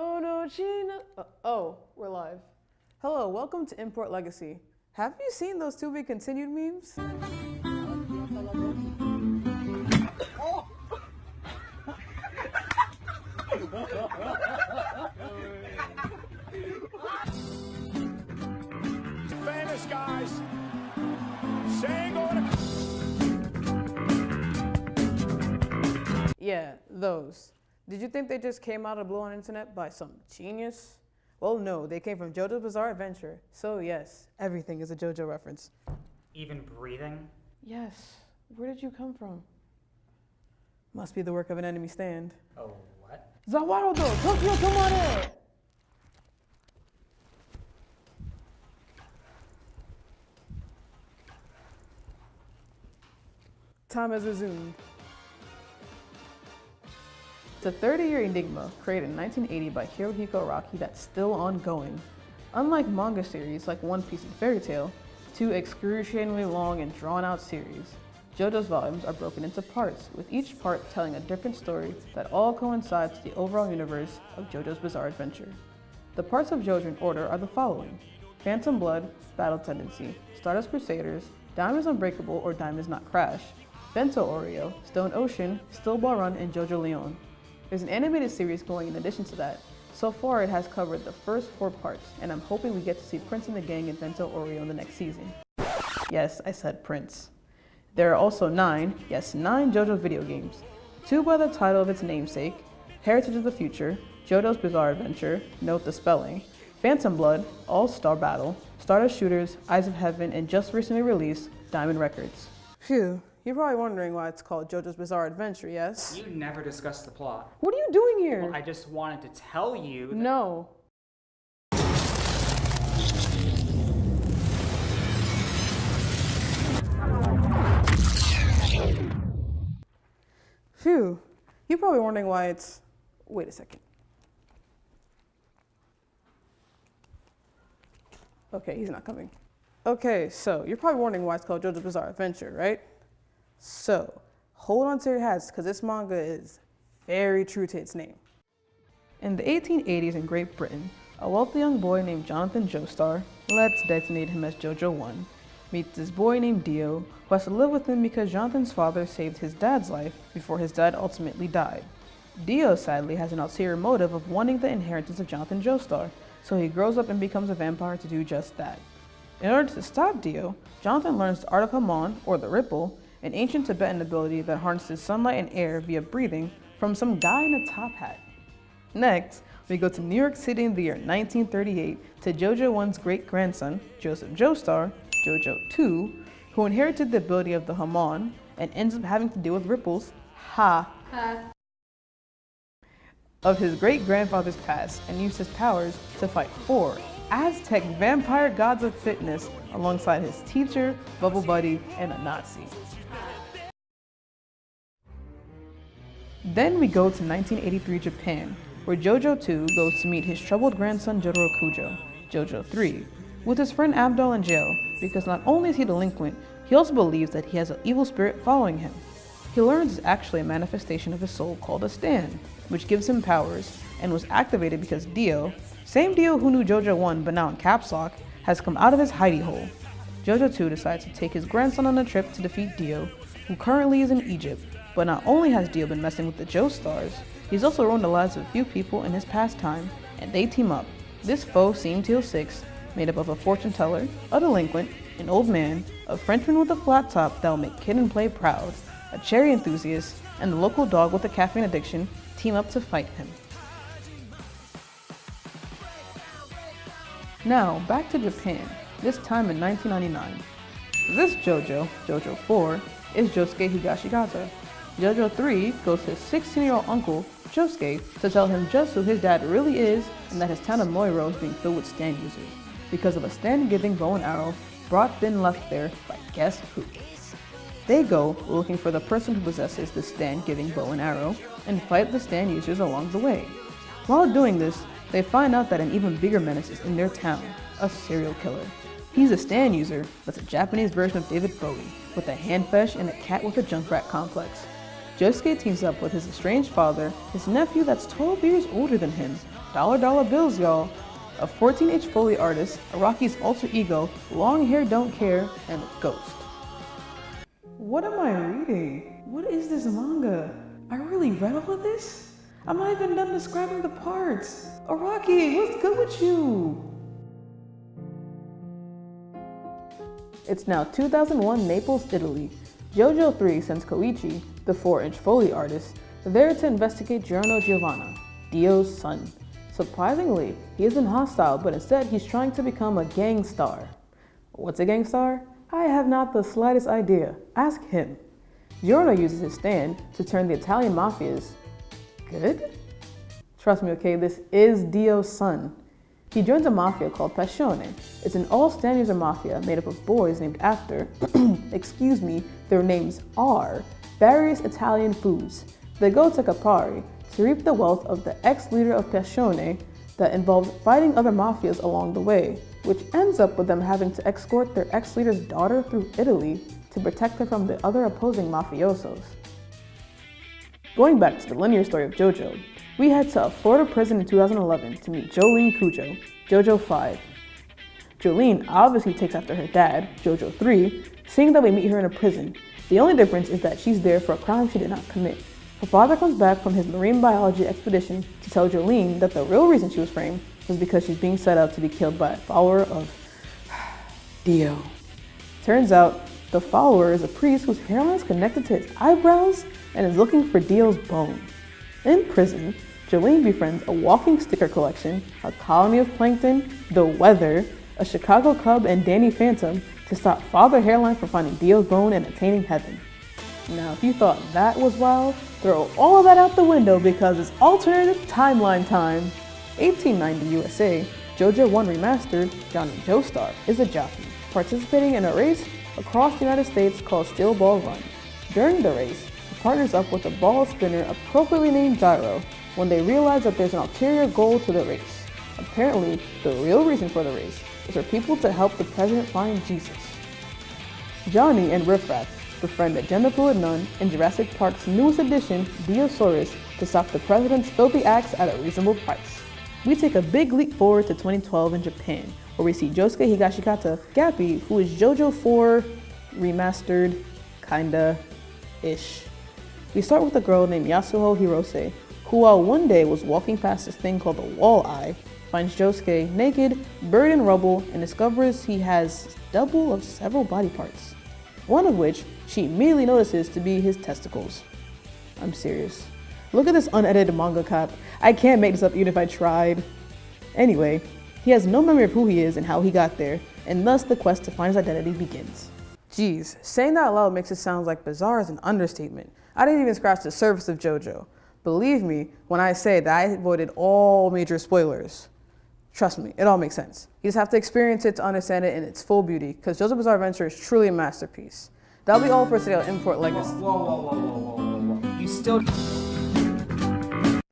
Oh no, Gina. Uh, oh, we're live. Hello, welcome to Import Legacy. Have you seen those to be continued memes? Famous guys saying Yeah, those. Did you think they just came out of blue on internet by some genius? Well, no, they came from JoJo's Bizarre Adventure. So yes, everything is a JoJo reference. Even breathing? Yes, where did you come from? Must be the work of an enemy stand. Oh, what? Zawarudo, Toki yo Tomare! Time has resumed. It's a 30-year enigma created in 1980 by Hirohiko Araki that's still ongoing. Unlike manga series like One Piece and Fairy Tail, two excruciatingly long and drawn-out series, JoJo's volumes are broken into parts, with each part telling a different story that all coincides the overall universe of JoJo's Bizarre Adventure. The parts of JoJo in order are the following. Phantom Blood, Battle Tendency, Stardust Crusaders, Diamonds Unbreakable or Diamonds Not Crash, Vento Aureo, Stone Ocean, Steel Ball Run, and JoJolion. There's an animated series going in addition to that. So far it has covered the first four parts, and I'm hoping we get to see Prince and the gang in Vento Aureo in the next season. Yes, I said Prince. There are also nine, yes, nine JoJo video games. Two by the title of its namesake, Heritage of the Future, JoJo's Bizarre Adventure, note the spelling, Phantom Blood, All-Star Battle, Stardust Shooters, Eyes of Heaven, and just recently released, Diamond Records. Phew, you're probably wondering why it's called JoJo's Bizarre Adventure, yes? You never discussed the plot. What are you doing here? Well, I just wanted to tell you that No. Phew. You're probably wondering why it's. Wait a second. Okay, he's not coming. Okay, so you're probably wondering why it's called JoJo's Bizarre Adventure, right? So, hold on to your hats because this manga is very true to its name. In the 1880s in Great Britain, a wealthy young boy named Jonathan Joestar, let's designate him as Jojo 1, meets this boy named Dio, who has to live with him because Jonathan's father saved his dad's life before his dad ultimately died. Dio sadly has an ulterior motive of wanting the inheritance of Jonathan Joestar, so he grows up and becomes a vampire to do just that. In order to stop Dio, Jonathan learns the art of Hamon, or the Ripple, an ancient Tibetan ability that harnesses sunlight and air via breathing from some guy in a top hat. Next, we go to New York City in the year 1938 to JoJo 1's great grandson, Joseph Joestar, JoJo 2, who inherited the ability of the Hamon and ends up having to deal with ripples, ha, of his great grandfather's past and used his powers to fight four Aztec vampire gods of fitness alongside his teacher, Bubble Buddy, and a Nazi. Then we go to 1983 Japan, where JoJo 2 goes to meet his troubled grandson Jotaro Kujo, JoJo 3, with his friend Abdul in jail because not only is he delinquent, he also believes that he has an evil spirit following him. He learns it's actually a manifestation of his soul called a stand, which gives him powers and was activated because Dio, same Dio who knew JoJo 1 but now in caps lock, has come out of his hidey hole. JoJo 2 decides to take his grandson on a trip to defeat Dio, who currently is in Egypt, but not only has Dio been messing with the Joestars, he's also ruined the lives of a few people in his pastime, and they team up. This foe seems Teal 6, made up of a fortune teller, a delinquent, an old man, a Frenchman with a flat top that'll make Kid and Play proud, a cherry enthusiast, and the local dog with a caffeine addiction team up to fight him. Now, back to Japan, this time in 1999. This JoJo, JoJo 4, is Josuke Higashikata. JoJo 3 goes to his 16-year-old uncle, Josuke, to tell him just who his dad really is and that his town of Morioh is being filled with stand users because of a stand-giving bow and arrow brought then left there by guess who. They go looking for the person who possesses the stand-giving bow and arrow and fight the stand users along the way. While doing this, they find out that an even bigger menace is in their town, a serial killer. He's a stand user, that's a Japanese version of David Bowie, with a hand fesh and a cat with a junk Junkrat complex. Josuke teams up with his estranged father, his nephew that's 12 years older than him, dollar dollar bills, y'all. A 14H Foley artist, Araki's alter ego, long hair don't care, and a ghost. What am I reading? What is this manga? I really read all of this? I'm not even done describing the parts. Araki, what's good with you? It's now 2001 Naples, Italy. JoJo 3 sends Koichi, the 4-inch Foley artist, there to investigate Giorno Giovanna, Dio's son. Surprisingly, he isn't hostile, but instead he's trying to become a gang star. What's a gang star? I have not the slightest idea. Ask him. Giorno uses his stand to turn the Italian mafias good. Trust me, okay, this is Dio's son. He joins a mafia called Passione. It's an all a mafia made up of boys named after, excuse me, their names are various Italian foods. They go to Campari to reap the wealth of the ex-leader of Passione that involves fighting other mafias along the way, which ends up with them having to escort their ex-leader's daughter through Italy to protect her from the other opposing mafiosos. Going back to the linear story of JoJo, we head to a Florida prison in 2011 to meet Jolyne Cujoh, JoJo 5. Jolyne obviously takes after her dad, JoJo 3, seeing that we meet her in a prison. The only difference is that she's there for a crime she did not commit. Her father comes back from his marine biology expedition to tell Jolyne that the real reason she was framed was because she's being set up to be killed by a follower of Dio. Turns out the follower is a priest whose hairline is connected to his eyebrows and is looking for Dio's bone. In prison, Jolyne befriends a walking sticker collection, a colony of plankton, the weather, a Chicago Cub, and Danny Phantom to stop Father Hairline from finding Dio's bone and attaining heaven. Now, if you thought that was wild, throw all of that out the window because it's alternate timeline time. 1890 USA, JoJo 1 Remastered, Johnny Joestar is a jockey participating in a race across the United States called Steel Ball Run. During the race, partners up with a ball spinner appropriately named Gyro when they realize that there's an ulterior goal to the race. Apparently, the real reason for the race is for people to help the president find Jesus. Johnny and Riff Raff befriend a gender fluid nun in Jurassic Park's newest addition, Diosaurus, to stop the president's filthy acts at a reasonable price. We take a big leap forward to 2012 in Japan, where we see Josuke Higashikata, Gappy, who is JoJo 4 remastered, kinda, ish. We start with a girl named Yasuho Hirose, who while one day was walking past this thing called the wall eye, finds Josuke naked, buried in rubble, and discovers he has double of several body parts. One of which she immediately notices to be his testicles. I'm serious. Look at this unedited manga cap. I can't make this up even if I tried. Anyway, he has no memory of who he is and how he got there, and thus the quest to find his identity begins. Geez, saying that loud makes it sound like bizarre is an understatement. I didn't even scratch the surface of JoJo. Believe me when I say that I avoided all major spoilers. Trust me, it all makes sense. You just have to experience it to understand it in its full beauty, because JoJo Bizarre Adventure is truly a masterpiece. That'll be all for today on Import Legacy. Whoa, whoa, whoa. You still.